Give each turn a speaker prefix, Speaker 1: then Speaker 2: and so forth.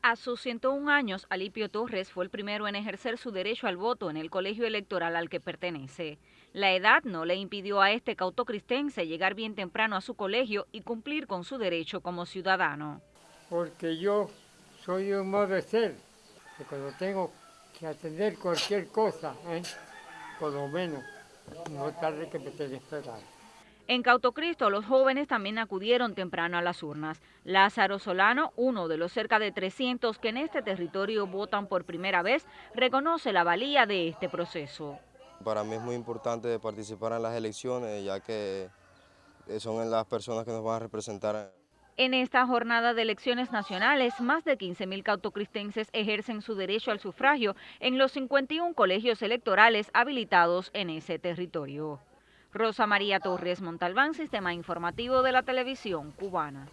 Speaker 1: A sus 101 años, Alipio Torres fue el primero en ejercer su derecho al voto en el colegio electoral al que pertenece. La edad no le impidió a este cautocristense llegar bien temprano a su colegio y cumplir con su derecho como ciudadano.
Speaker 2: Porque yo soy un modo de ser, que cuando tengo que atender cualquier cosa, ¿eh? por lo menos, no tarde que me tenga esperar.
Speaker 1: En Cautocristo, los jóvenes también acudieron temprano a las urnas. Lázaro Solano, uno de los cerca de 300 que en este territorio votan por primera vez, reconoce la valía de este proceso.
Speaker 3: Para mí es muy importante participar en las elecciones, ya que son las personas que nos van a representar.
Speaker 1: En esta jornada de elecciones nacionales, más de 15.000 cautocristenses ejercen su derecho al sufragio en los 51 colegios electorales habilitados en ese territorio. Rosa María Torres Montalbán, Sistema Informativo de la Televisión Cubana.